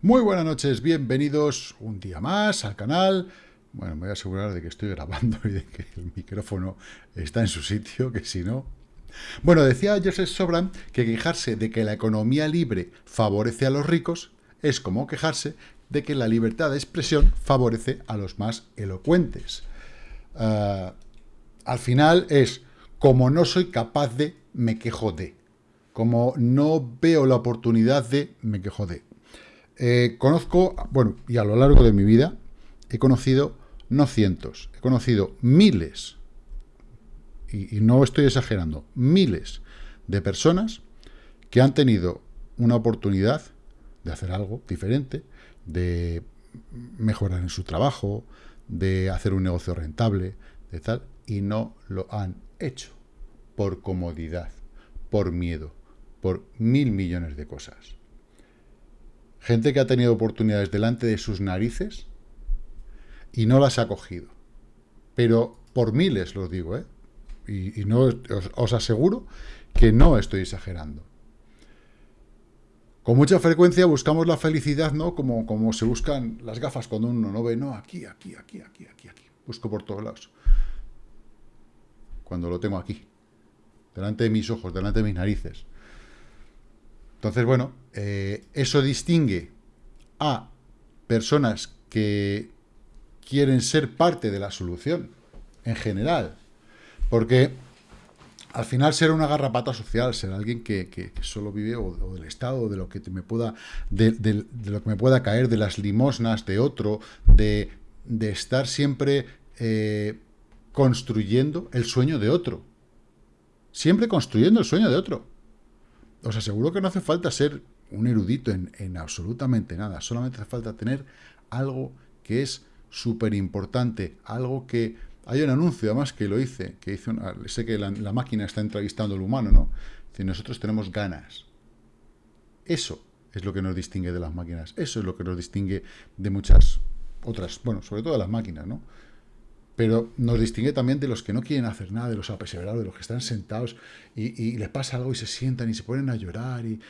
Muy buenas noches, bienvenidos un día más al canal. Bueno, me voy a asegurar de que estoy grabando y de que el micrófono está en su sitio, que si no... Bueno, decía Joseph Sobran que quejarse de que la economía libre favorece a los ricos es como quejarse de que la libertad de expresión favorece a los más elocuentes. Ah, al final es, como no soy capaz de, me quejo de. Como no veo la oportunidad de, me quejo de. Eh, conozco, bueno, y a lo largo de mi vida, he conocido no cientos, he conocido miles, y, y no estoy exagerando, miles de personas que han tenido una oportunidad de hacer algo diferente, de mejorar en su trabajo, de hacer un negocio rentable, de tal, y no lo han hecho por comodidad, por miedo, por mil millones de cosas. Gente que ha tenido oportunidades delante de sus narices y no las ha cogido. Pero por miles lo digo, ¿eh? Y, no os, aseguro que no estoy exagerando. Con mucha frecuencia buscamos la felicidad, ¿no? Como, como se buscan las gafas cuando uno no ve, no, aquí, aquí, aquí, aquí, aquí, aquí. Busco por todos lados. Cuando lo tengo aquí, delante de mis ojos, delante de mis narices. Entonces, bueno, eh, eso distingue a personas que quieren ser parte de la solución, en general. Porque al final ser una garrapata social, ser alguien que, solo vive o, del Estado, de lo que me pueda, de, lo que me pueda caer, de las limosnas de otro, de, estar siempre eh, construyendo el sueño de otro. Siempre construyendo el sueño de otro os aseguro que no hace falta ser un erudito en, absolutamente nada. Solamente hace falta tener algo que es súper importante, algo que... Hay un anuncio, además, que lo hice, que hice sé que la, máquina está entrevistando al humano, ¿no? Si nosotros tenemos ganas. Eso es lo que nos distingue de las máquinas. Eso es lo que nos distingue de muchas otras, bueno, sobre todo de las máquinas, ¿no? Pero nos distingue también de los que no quieren hacer nada, de los apeseverados, de los que están sentados y, les pasa algo y se sientan y se ponen a llorar. Y,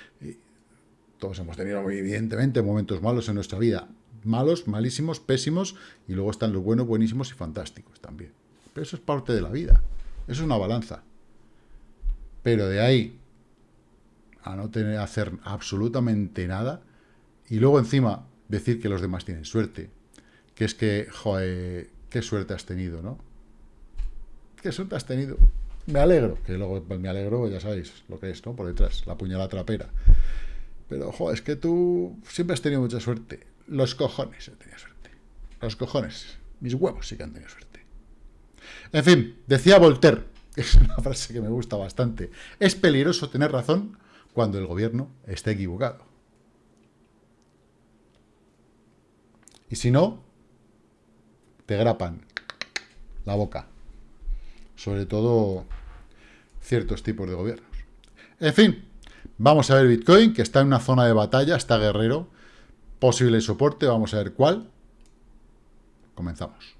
Todos hemos tenido, evidentemente, momentos malos en nuestra vida. Malos, malísimos, pésimos, y luego están los buenos, buenísimos y fantásticos también. Pero eso es parte de la vida. Eso es una balanza. Pero de ahí a no tener hacer absolutamente nada, y luego encima decir que los demás tienen suerte, que es que, joder, qué suerte has tenido, ¿no? Qué suerte has tenido. Me alegro, que luego pues, me alegro, ya sabéis lo que es, ¿no? Por detrás, la puñalada trapera. Pero, ojo, es que tú siempre has tenido mucha suerte. Los cojones he tenido suerte. Los cojones. Mis huevos sí que han tenido suerte. En fin, decía Voltaire, es una frase que me gusta bastante, es peligroso tener razón cuando el gobierno está equivocado. Y si no, te grapan la boca. Sobre todo ciertos tipos de gobiernos. En fin, vamos a ver Bitcoin, que está en una zona de batalla, está guerrero. Posible soporte, vamos a ver cuál. Comenzamos.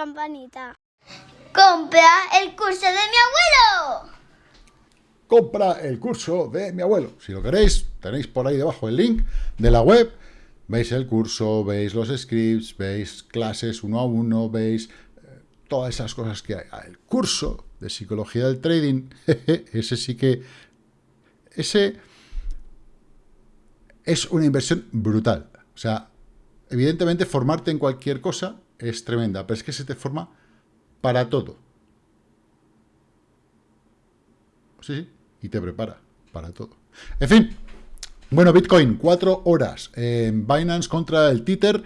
Campanita. ¡Compra el curso de mi abuelo! Compra el curso de mi abuelo. Si lo queréis, tenéis por ahí debajo el link de la web. Veis el curso, veis los scripts, veis clases uno a uno, veis eh, todas esas cosas que hay. Ah, el curso de psicología del trading, ese sí que... Ese es una inversión brutal. O sea, Evidentemente, formarte en cualquier cosa es tremenda, pero es que se te forma para todo. Sí, sí, y te prepara para todo. En fin, bueno, Bitcoin, cuatro horas. en Binance contra el Tether.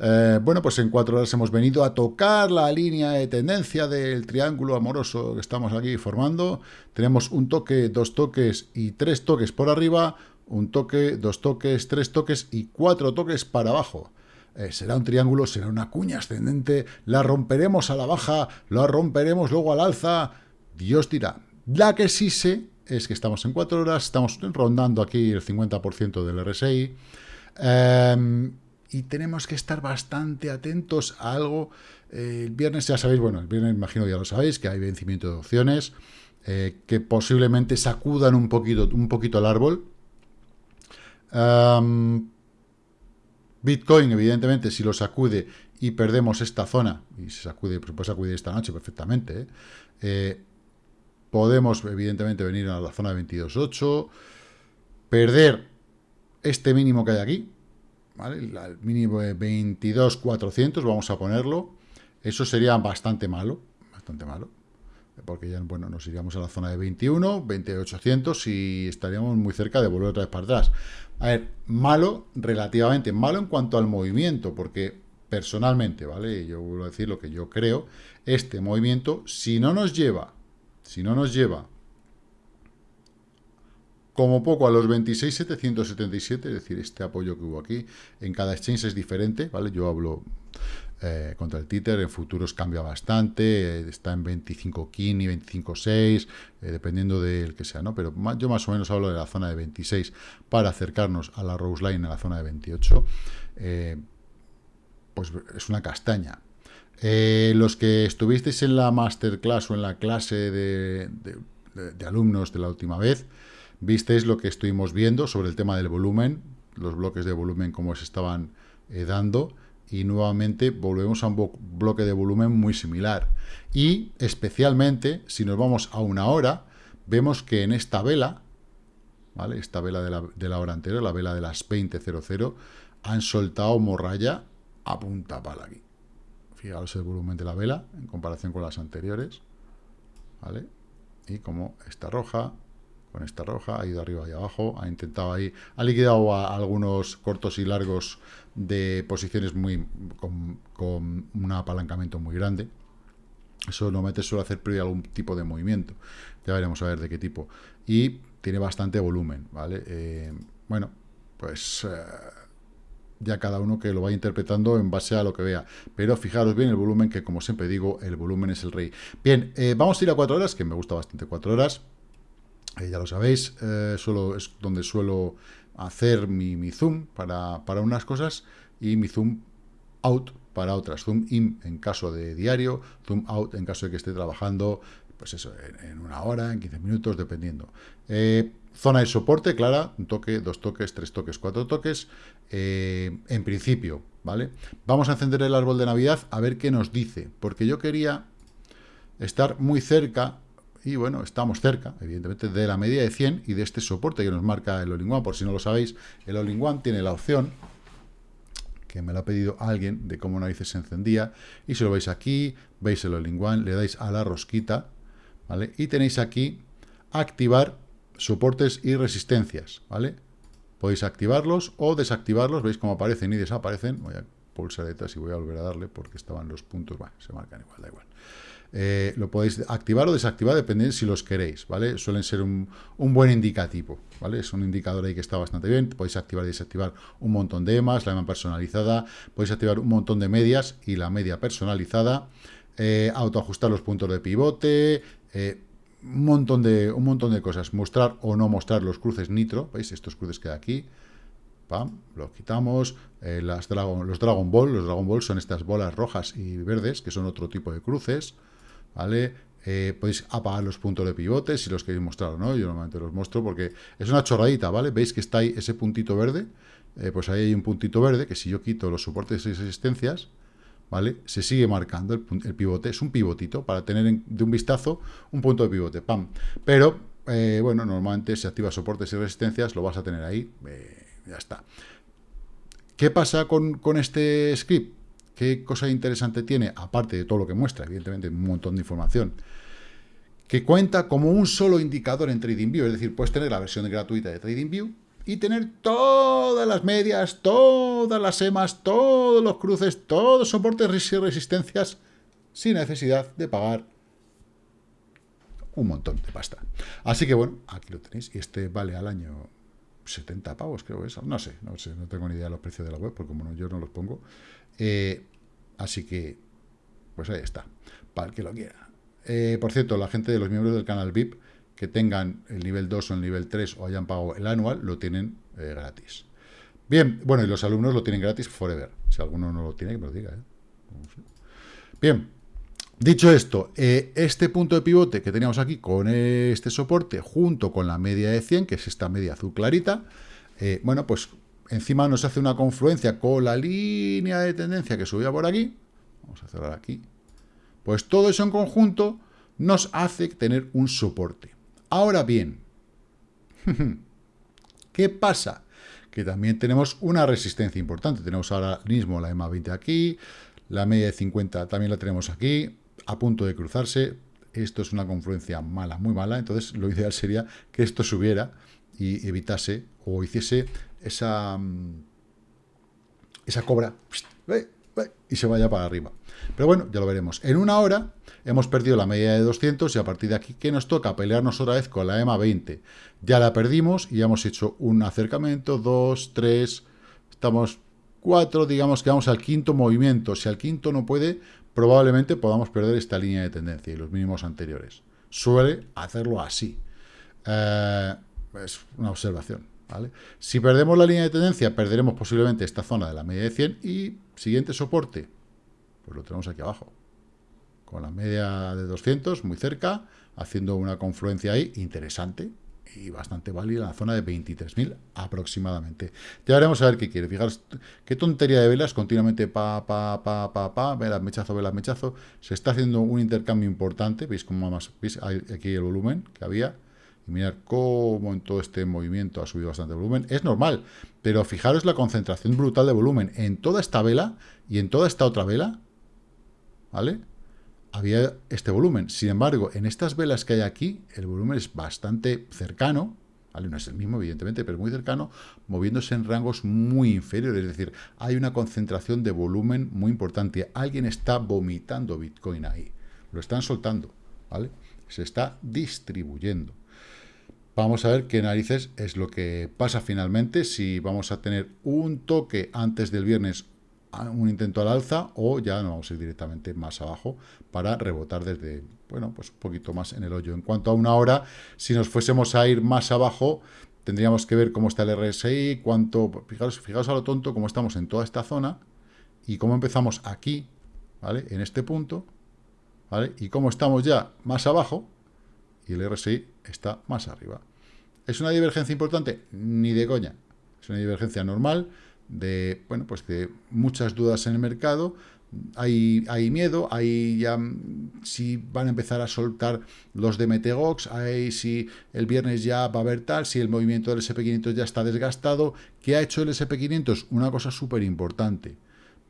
Eh, bueno, pues en cuatro horas hemos venido a tocar la línea de tendencia del triángulo amoroso que estamos aquí formando. Tenemos un toque, dos toques y tres toques por arriba, un toque, dos toques, tres toques y cuatro toques para abajo. Eh, será un triángulo, será una cuña ascendente, la romperemos a la baja, la romperemos luego al alza, Dios dirá. La que sí sé es que estamos en 4 horas, estamos rondando aquí el 50% del RSI. Em, y tenemos que estar bastante atentos a algo. Eh, el viernes ya sabéis, bueno, el viernes imagino ya lo sabéis, que hay vencimiento de opciones, eh, que posiblemente sacudan un poquito, un poquito el árbol. Em, Bitcoin, evidentemente, si lo sacude y perdemos esta zona, y se sacude, pues puede sacudir esta noche perfectamente, ¿eh? podemos, evidentemente, venir a la zona de 22.8, perder este mínimo que hay aquí, ¿vale? El mínimo de 22.400, vamos a ponerlo. Eso sería bastante malo, bastante malo. Porque ya, bueno, nos iríamos a la zona de 21, 2800 y estaríamos muy cerca de volver otra vez para atrás. A ver, malo, relativamente malo en cuanto al movimiento, porque personalmente, ¿vale? Yo vuelvo a decir lo que yo creo, este movimiento, si no nos lleva, si no nos lleva como poco a los 26,777, es decir, este apoyo que hubo aquí, en cada exchange es diferente, ¿vale? Yo hablo eh, contra el Tether, en futuros cambia bastante, eh, está en 25 Kini, 25.6, eh, dependiendo del que sea, ¿no? Pero yo más o menos hablo de la zona de 26 para acercarnos a la Rose Line en la zona de 28. pues es una castaña. los que estuvisteis en la masterclass o en la clase de alumnos de la última vez, Visteis lo que estuvimos viendo sobre el tema del volumen, los bloques de volumen como se estaban eh, dando, y nuevamente volvemos a un bloque de volumen muy similar. Y especialmente, si nos vamos a una hora, vemos que en esta vela, ¿vale? esta vela de la, de la hora anterior, la vela de las 20.00, han soltado morralla a punta pala aquí. Fijaos el volumen de la vela en comparación con las anteriores. ¿Vale? Y como está roja, con esta roja, ha ido arriba y abajo, ha intentado ahí, ha liquidado a algunos cortos y largos de posiciones muy con, un apalancamiento muy grande. Eso normalmente suele hacer previo algún tipo de movimiento. Ya veremos a ver de qué tipo. Y tiene bastante volumen, ¿vale? Eh, bueno, pues eh, ya cada uno que lo vaya interpretando en base a lo que vea. Pero fijaros bien el volumen, que como siempre digo, el volumen es el rey. Bien, eh, vamos a ir a cuatro horas, que me gusta bastante cuatro horas. Eh, ya lo sabéis, eh, es donde suelo hacer mi, zoom para, unas cosas y mi zoom out para otras. Zoom in en caso de diario, zoom out en caso de que esté trabajando, pues eso, en, una hora, en 15 minutos, dependiendo. Eh, zona de soporte, clara, un toque, dos toques, tres toques, cuatro toques, en principio, ¿vale? Vamos a encender el árbol de Navidad a ver qué nos dice, porque yo quería estar muy cerca y bueno, estamos cerca, evidentemente, de la media de 100 y de este soporte que nos marca el all Por si no lo sabéis, el all tiene la opción, que me lo ha pedido alguien, de cómo narices se encendía, y si lo veis aquí, veis el all le dais a la rosquita, ¿vale? Y tenéis aquí activar soportes y resistencias, ¿vale? Podéis activarlos o desactivarlos, veis cómo aparecen y desaparecen. Voy a pulsar detrás y voy a volver a darle porque estaban los puntos, se marcan igual, da igual. Eh, lo podéis activar o desactivar dependiendo si los queréis, ¿vale? Suelen ser un, buen indicativo, ¿vale? Es un indicador ahí que está bastante bien. Podéis activar y desactivar un montón de EMAs, la EMA personalizada, podéis activar un montón de medias y la media personalizada, eh, autoajustar los puntos de pivote, eh, un, montón de, un montón de cosas. Mostrar o no mostrar los cruces nitro, ¿veis? Estos cruces que hay aquí, Pam, los quitamos. los Dragon Ball, los Dragon Ball son estas bolas rojas y verdes, que son otro tipo de cruces. ¿Vale? Eh, podéis apagar los puntos de pivote si los queréis mostrar o no, yo normalmente los muestro porque es una chorradita, ¿vale? Veis que está ahí ese puntito verde, eh, pues ahí hay un puntito verde que si yo quito los soportes y resistencias, ¿vale? Se sigue marcando el, pivote, es un pivotito para tener de un vistazo un punto de pivote, ¡pam! Pero, eh, bueno, normalmente si activas soportes y resistencias lo vas a tener ahí, ya está. ¿Qué pasa con, con este script? ¿Qué cosa interesante tiene? Aparte de todo lo que muestra, evidentemente, un montón de información. Que cuenta como un solo indicador en TradingView. Es decir, puedes tener la versión gratuita de TradingView y tener todas las medias, todas las EMAs, todos los cruces, todos los soportes y resistencias sin necesidad de pagar un montón de pasta. Así que bueno, aquí lo tenéis. Y este vale al año 70 pavos, creo que es. No sé, no sé, no tengo ni idea de los precios de la web, porque como yo no los pongo. Eh, así que, pues ahí está, para el que lo quiera. Eh, por cierto, la gente de los miembros del canal VIP, que tengan el nivel 2 o el nivel 3 o hayan pagado el anual, lo tienen eh, gratis. Bien, bueno, y los alumnos lo tienen gratis forever. Si alguno no lo tiene, que me lo diga. ¿eh? Bien, dicho esto, eh, este punto de pivote que teníamos aquí con este soporte, junto con la media de 100, que es esta media azul clarita, bueno, pues encima nos hace una confluencia con la línea de tendencia que subía por aquí. Vamos a cerrar aquí. Pues todo eso en conjunto nos hace tener un soporte. Ahora bien, ¿qué pasa? Que también tenemos una resistencia importante. Tenemos ahora mismo la EMA 20 aquí, la media de 50 también la tenemos aquí, a punto de cruzarse. Esto es una confluencia mala, muy mala. Entonces, lo ideal sería que esto subiera y evitase o hiciese esa, mm, esa cobra y se vaya para arriba. Pero bueno, ya lo veremos. En una hora hemos perdido la media de 200 y a partir de aquí, ¿qué nos toca? Pelearnos otra vez con la EMA 20. Ya la perdimos y ya hemos hecho un acercamiento, dos, tres, estamos cuatro, digamos que vamos al quinto movimiento. Si al quinto no puede, probablemente podamos perder esta línea de tendencia y los mínimos anteriores. Suele hacerlo así. Eh, es una observación. Si perdemos la línea de tendencia, perderemos posiblemente esta zona de la media de 100 y siguiente soporte, pues lo tenemos aquí abajo, con la media de 200 muy cerca, haciendo una confluencia ahí interesante y bastante válida la zona de 23.000 aproximadamente. Ya veremos a ver qué quiere. Fijaros qué tontería de velas, continuamente pa, pa, pa, pa, pa, velas, mechazo, velas, mechazo. Se está haciendo un intercambio importante. ¿Veis cómo más? ¿Veis aquí el volumen que había? y mirar cómo en todo este movimiento ha subido bastante volumen. Es normal, pero fijaros la concentración brutal de volumen en toda esta vela y en toda esta otra vela, ¿vale? Había este volumen. Sin embargo, en estas velas que hay aquí, el volumen es bastante cercano, ¿vale? No es el mismo, evidentemente, pero muy cercano, moviéndose en rangos muy inferiores. Es decir, hay una concentración de volumen muy importante. Alguien está vomitando Bitcoin ahí. Lo están soltando, ¿vale? Se está distribuyendo. Vamos a ver qué narices es lo que pasa finalmente, si vamos a tener un toque antes del viernes, un intento al alza, o ya nos vamos a ir directamente más abajo para rebotar desde, bueno, pues un poquito más en el hoyo. En cuanto a una hora, si nos fuésemos a ir más abajo, tendríamos que ver cómo está el RSI, cuánto, fijaos, fijaos a lo tonto, cómo estamos en toda esta zona, y cómo empezamos aquí, ¿vale? En este punto, ¿vale? Y cómo estamos ya más abajo, y el RSI está más arriba. ¿Es una divergencia importante? Ni de coña. Es una divergencia normal de, bueno, pues de muchas dudas en el mercado. Hay, hay miedo, hay ya si van a empezar a soltar los de Metegox, hay si el viernes ya va a haber tal, si el movimiento del SP500 ya está desgastado. ¿Qué ha hecho el SP500? Una cosa súper importante,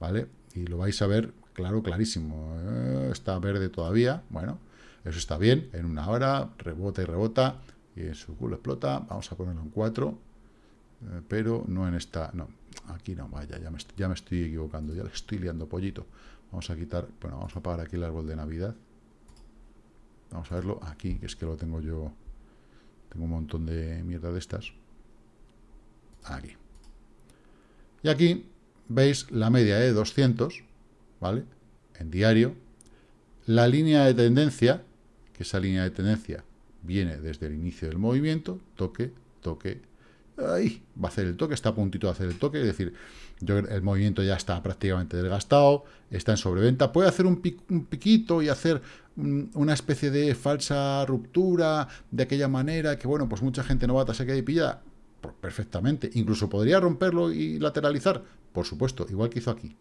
¿vale? Y lo vais a ver, claro, clarísimo. Eh, está verde todavía, bueno, eso está bien, en una hora, rebota y rebota, y su culo explota, vamos a ponerlo en 4, eh, pero no en esta, no, aquí no, vaya, ya me, ya me estoy equivocando, ya le estoy liando pollito. Vamos a quitar, bueno, vamos a apagar aquí el árbol de Navidad. Vamos a verlo aquí, que es que lo tengo yo, tengo un montón de mierda de estas. Aquí. Y aquí veis la media de 200, ¿vale? En diario. La línea de tendencia, que esa línea de tendencia viene desde el inicio del movimiento, toque, toque, ahí, va a hacer el toque, está a puntito de hacer el toque, es decir, el movimiento ya está prácticamente desgastado, está en sobreventa, puede hacer un, piquito y hacer una especie de falsa ruptura de aquella manera que, bueno, pues mucha gente novata se queda y pilla perfectamente, incluso podría romperlo y lateralizar, por supuesto, igual que hizo aquí.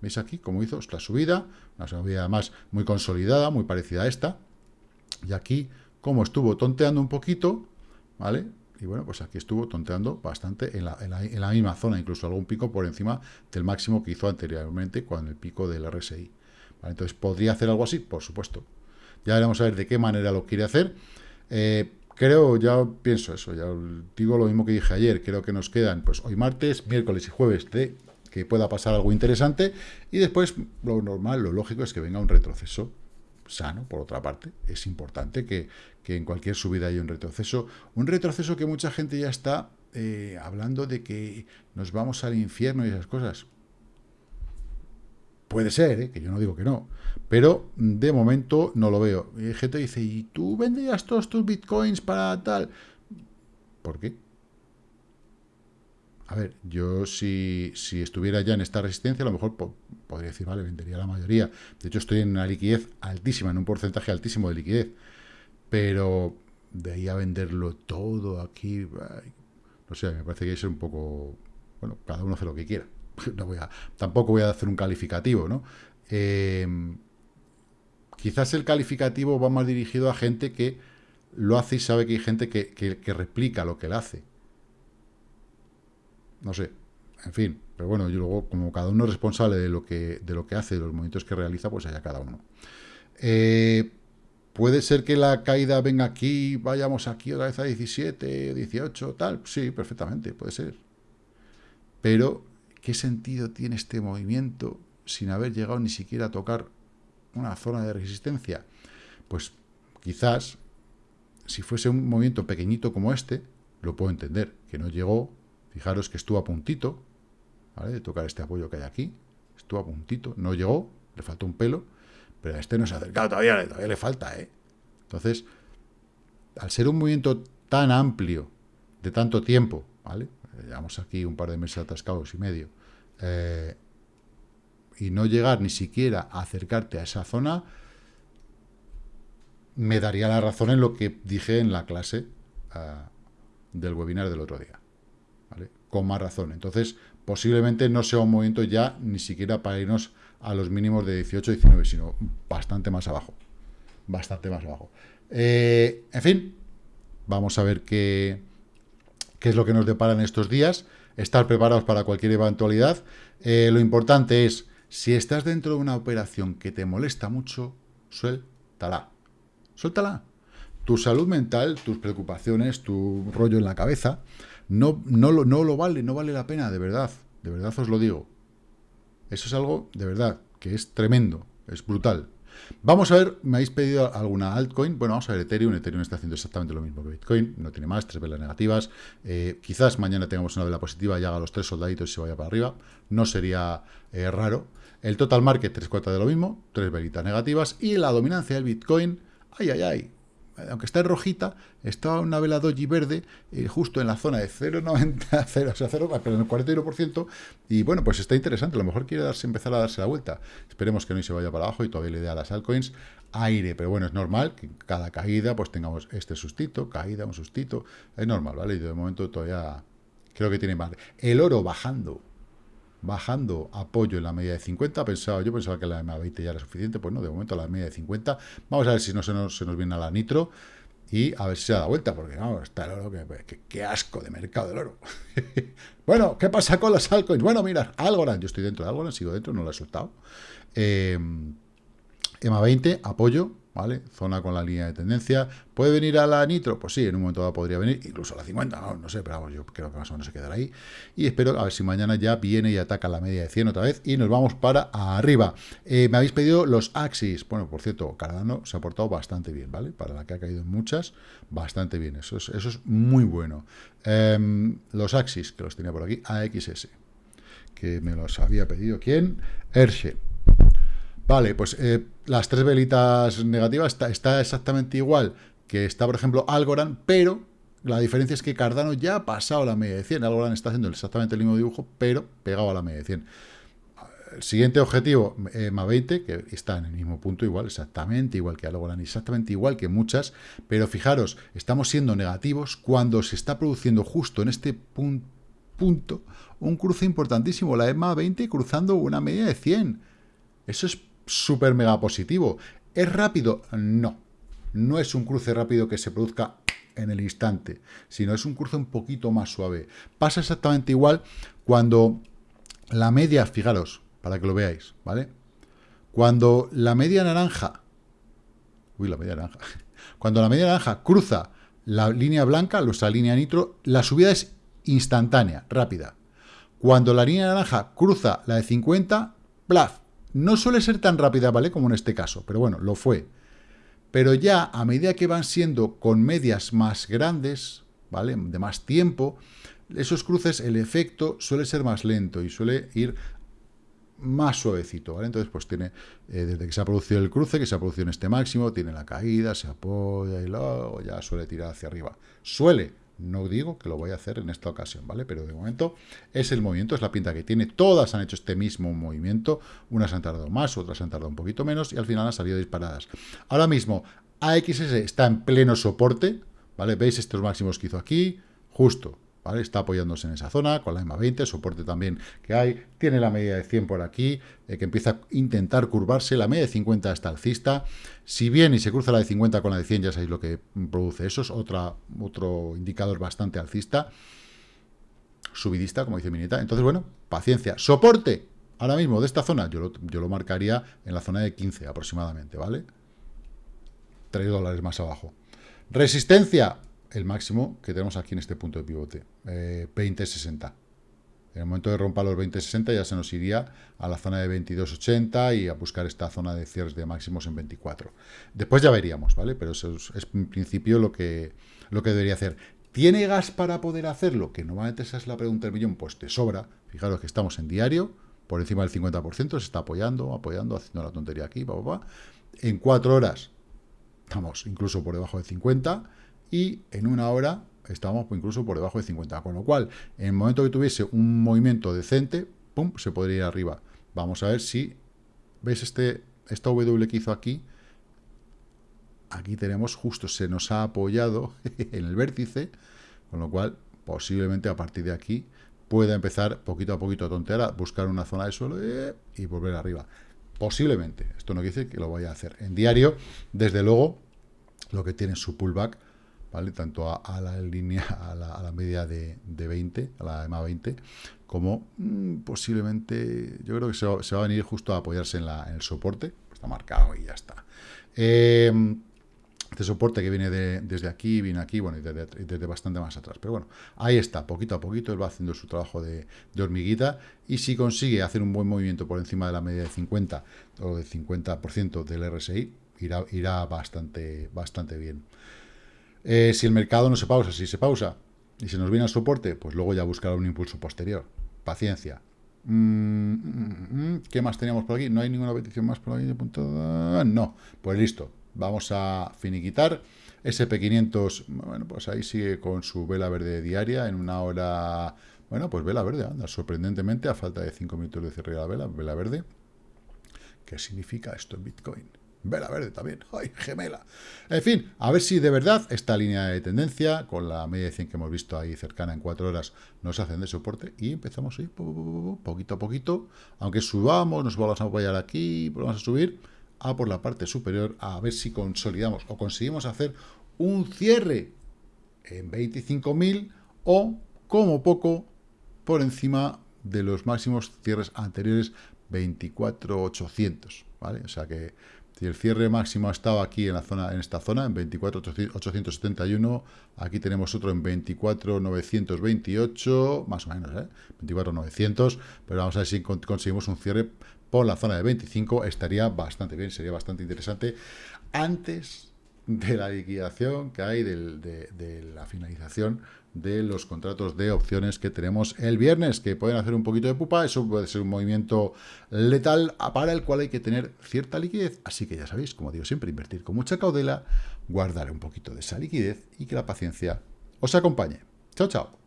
¿Veis aquí cómo hizo la subida? Una subida además muy consolidada, muy parecida a esta. Y aquí como estuvo tonteando un poquito, ¿vale? Y bueno, pues aquí estuvo tonteando bastante en la, misma zona, incluso algún pico por encima del máximo que hizo anteriormente con el pico del RSI. Entonces, ¿podría hacer algo así? Por supuesto. Ya veremos a ver de qué manera lo quiere hacer. Eh, creo, ya pienso eso, ya digo lo mismo que dije ayer, creo que nos quedan pues hoy martes, miércoles y jueves de que pueda pasar algo interesante y después lo normal, lo lógico es que venga un retroceso sano, por otra parte. Es importante que, en cualquier subida haya un retroceso. Un retroceso que mucha gente ya está eh, hablando de que nos vamos al infierno y esas cosas. Puede ser, ¿eh? que yo no digo que no. Pero de momento no lo veo. Y gente dice, ¿y tú vendrías todos tus bitcoins para tal? ¿Por qué? A ver, yo si, si, estuviera ya en esta resistencia, a lo mejor podría decir, vale, vendería la mayoría. De hecho, estoy en una liquidez altísima, en un porcentaje altísimo de liquidez. Pero de ahí a venderlo todo aquí, no sé, me parece que es un poco, bueno, cada uno hace lo que quiera. No voy a, tampoco voy a hacer un calificativo, ¿no? Eh, quizás el calificativo va más dirigido a gente que lo hace y sabe que hay gente que, que replica lo que él hace. No sé, en fin, pero bueno, yo luego, como cada uno es responsable de lo que, de lo que hace, de los movimientos que realiza, pues allá cada uno. Eh, puede ser que la caída venga aquí, vayamos aquí otra vez a 17, 18, tal. Sí, perfectamente, puede ser. Pero, ¿qué sentido tiene este movimiento sin haber llegado ni siquiera a tocar una zona de resistencia? Pues quizás, si fuese un movimiento pequeñito como este, lo puedo entender, que no llegó, Fijaros que estuvo a puntito, ¿vale? De tocar este apoyo que hay aquí. Estuvo a puntito, no llegó, le faltó un pelo, pero a este no se ha acercado todavía, todavía le falta, ¿eh? Entonces, al ser un movimiento tan amplio, de tanto tiempo, ¿vale? Llevamos aquí un par de meses atascados y medio, eh, y no llegar ni siquiera a acercarte a esa zona, me daría la razón en lo que dije en la clase ah, del webinar del otro día con más razón. Entonces, posiblemente no sea un movimiento ya ni siquiera para irnos a los mínimos de 18, 19, sino bastante más abajo. Bastante más abajo. Eh, en fin, vamos a ver qué, qué, es lo que nos depara en estos días. Estar preparados para cualquier eventualidad. Eh, lo importante es, si estás dentro de una operación que te molesta mucho, suéltala. Suéltala. Tu salud mental, tus preocupaciones, tu rollo en la cabeza, no, no, lo, no lo vale, no vale la pena, de verdad, de verdad os lo digo. Eso es algo, de verdad, que es tremendo, es brutal. Vamos a ver, me habéis pedido alguna altcoin. Bueno, vamos a ver Ethereum. Ethereum está haciendo exactamente lo mismo que Bitcoin. No tiene más, tres velas negativas. Eh, quizás mañana tengamos una vela positiva y haga los tres soldaditos y se vaya para arriba. No sería eh, raro. El total market, tres cuartas de lo mismo, tres velitas negativas. Y la dominancia del Bitcoin, ay, ay, ay, aunque está en rojita, está una vela doji verde eh, justo en la zona de 0,90, 0, o sea, 0, pero en el 41%, y bueno, pues está interesante, a lo mejor quiere darse, empezar a darse la vuelta. Esperemos que no se vaya para abajo y todavía le dé a las altcoins aire, pero bueno, es normal que cada caída pues tengamos este sustito, caída, un sustito, es normal, ¿vale? Y de momento todavía creo que tiene más. El oro bajando, bajando apoyo en la media de 50. Pensaba, yo pensaba que la EMA 20 ya era suficiente, pues no, de momento la media de 50. Vamos a ver si no se nos, se nos viene a la nitro y a ver si se da vuelta, porque no, está el oro, que, que, asco de mercado del oro. bueno, ¿qué pasa con las altcoins? Bueno, mira, Algorand, yo estoy dentro de Algorand, sigo dentro, no lo he soltado. Eh, EMA 20, apoyo, ¿vale? Zona con la línea de tendencia. ¿Puede venir a la nitro? Pues sí, en un momento dado podría venir, incluso a la 50, no, sé, pero yo creo que más o menos se quedará ahí. Y espero a ver si mañana ya viene y ataca la media de 100 otra vez y nos vamos para arriba. Eh, me habéis pedido los Axis. Bueno, por cierto, Cardano se ha portado bastante bien, ¿vale? Para la que ha caído en muchas, bastante bien. Eso es, eso es muy bueno. Em, los Axis, que los tenía por aquí, AXS, que me los había pedido. ¿Quién? Hershey. Vale, pues eh, las tres velitas negativas está, exactamente igual que está, por ejemplo, Algorand, pero la diferencia es que Cardano ya ha pasado la media de 100. Algorand está haciendo exactamente el mismo dibujo, pero pegado a la media de 100. El siguiente objetivo, eh, MA20, que está en el mismo punto igual, exactamente igual que Algorand, exactamente igual que muchas, pero fijaros, estamos siendo negativos cuando se está produciendo justo en este punto un cruce importantísimo, la EMA 20 cruzando una media de 100. Eso es súper mega positivo. ¿Es rápido? No. No es un cruce rápido que se produzca en el instante, sino es un cruce un poquito más suave. Pasa exactamente igual cuando la media, fijaros, para que lo veáis, ¿vale? Cuando la media naranja, uy, la media naranja, cuando la media naranja cruza la línea blanca, nuestra línea nitro, la subida es instantánea, rápida. Cuando la línea naranja cruza la de 50, plaf, no suele ser tan rápida, ¿vale? Como en este caso, pero bueno, lo fue. Pero ya a medida que van siendo con medias más grandes, ¿vale? De más tiempo, esos cruces, el efecto suele ser más lento y suele ir más suavecito, ¿vale? Entonces, pues tiene, eh, desde que se ha producido el cruce, que se ha producido en este máximo, tiene la caída, se apoya y luego ya suele tirar hacia arriba. Suele, no digo que lo voy a hacer en esta ocasión, ¿vale? Pero de momento es el movimiento, es la pinta que tiene. Todas han hecho este mismo movimiento. Unas han tardado más, otras han tardado un poquito menos y al final han salido disparadas. Ahora mismo, AXS está en pleno soporte, ¿vale? ¿Veis estos máximos que hizo aquí? Justo, Está apoyándose en esa zona, con la EMA 20, soporte también que hay, tiene la media de 100 por aquí, eh, que empieza a intentar curvarse, la media de 50 está alcista, si bien y se cruza la de 50 con la de 100, ya sabéis lo que produce eso, es otro indicador bastante alcista, subidista, como dice Minita, entonces bueno, paciencia, soporte, ahora mismo de esta zona, yo lo, yo lo marcaría en la zona de 15 aproximadamente, ¿vale? 3 dólares más abajo. Resistencia, el máximo que tenemos aquí en este punto de pivote, eh, 20.60. En el momento de rompa los 20.60 ya se nos iría a la zona de 22.80 y a buscar esta zona de cierres de máximos en 24. Después ya veríamos, ¿vale? Pero eso es, en principio lo que, lo que debería hacer. ¿Tiene gas para poder hacerlo? Que normalmente esa es la pregunta del millón. Pues te sobra. Fijaros que estamos en diario, por encima del 50%, se está apoyando, apoyando, haciendo la tontería aquí, En cuatro horas estamos incluso por debajo de 50 y en una hora estábamos incluso por debajo de 50, con lo cual, en el momento que tuviese un movimiento decente, pum, se podría ir arriba. Vamos a ver si, ¿veis este, esta W que hizo aquí? Aquí tenemos justo, se nos ha apoyado en el vértice, con lo cual, posiblemente a partir de aquí, pueda empezar poquito a poquito a tontear, buscar una zona de suelo eh, y volver arriba. Posiblemente, esto no quiere decir que lo vaya a hacer. En diario, desde luego, lo que tiene su pullback tanto a, la línea, a la, media de, 20, a la EMA 20, como mm, posiblemente, yo creo que se va, a venir justo a apoyarse en, el soporte, está marcado y ya está. Em, este soporte que viene desde aquí, viene aquí, bueno, y desde, bastante más atrás. Pero bueno, ahí está, poquito a poquito, él va haciendo su trabajo de, hormiguita, y si consigue hacer un buen movimiento por encima de la media de 50 o del 50% del RSI, irá, irá bastante, bastante bien. Eh, si el mercado no se pausa, si se pausa y se nos viene al soporte, pues luego ya buscará un impulso posterior. Paciencia. Mm, mm, mm, ¿Qué más teníamos por aquí? ¿No hay ninguna petición más por aquí? No. Pues listo. Vamos a finiquitar. SP500, bueno, pues ahí sigue con su vela verde diaria en una hora... Bueno, pues vela verde, anda, sorprendentemente, a falta de 5 minutos de cierre la vela, vela verde. ¿Qué significa esto en Bitcoin? Vela verde también. ¡Ay, gemela! En fin, a ver si de verdad esta línea de tendencia, con la media de 100 que hemos visto ahí cercana en 4 horas, nos hacen de soporte y empezamos a ir poquito a poquito. Aunque subamos, nos vamos a apoyar aquí, volvamos a subir a por la parte superior a ver si consolidamos o conseguimos hacer un cierre en 25.000 o, como poco, por encima de los máximos cierres anteriores 24.800, ¿vale? O sea que si el cierre máximo ha estado aquí en, la zona, en esta zona, en 24.871, aquí tenemos otro en 24.928, más o menos, ¿eh? 24.900, pero vamos a ver si conseguimos un cierre por la zona de 25, estaría bastante bien, sería bastante interesante, antes de la liquidación que hay de la finalización de los contratos de opciones que tenemos el viernes, que pueden hacer un poquito de pupa, eso puede ser un movimiento letal para el cual hay que tener cierta liquidez, así que ya sabéis, como digo siempre, invertir con mucha caudela, guardar un poquito de esa liquidez y que la paciencia os acompañe. Chao, chao.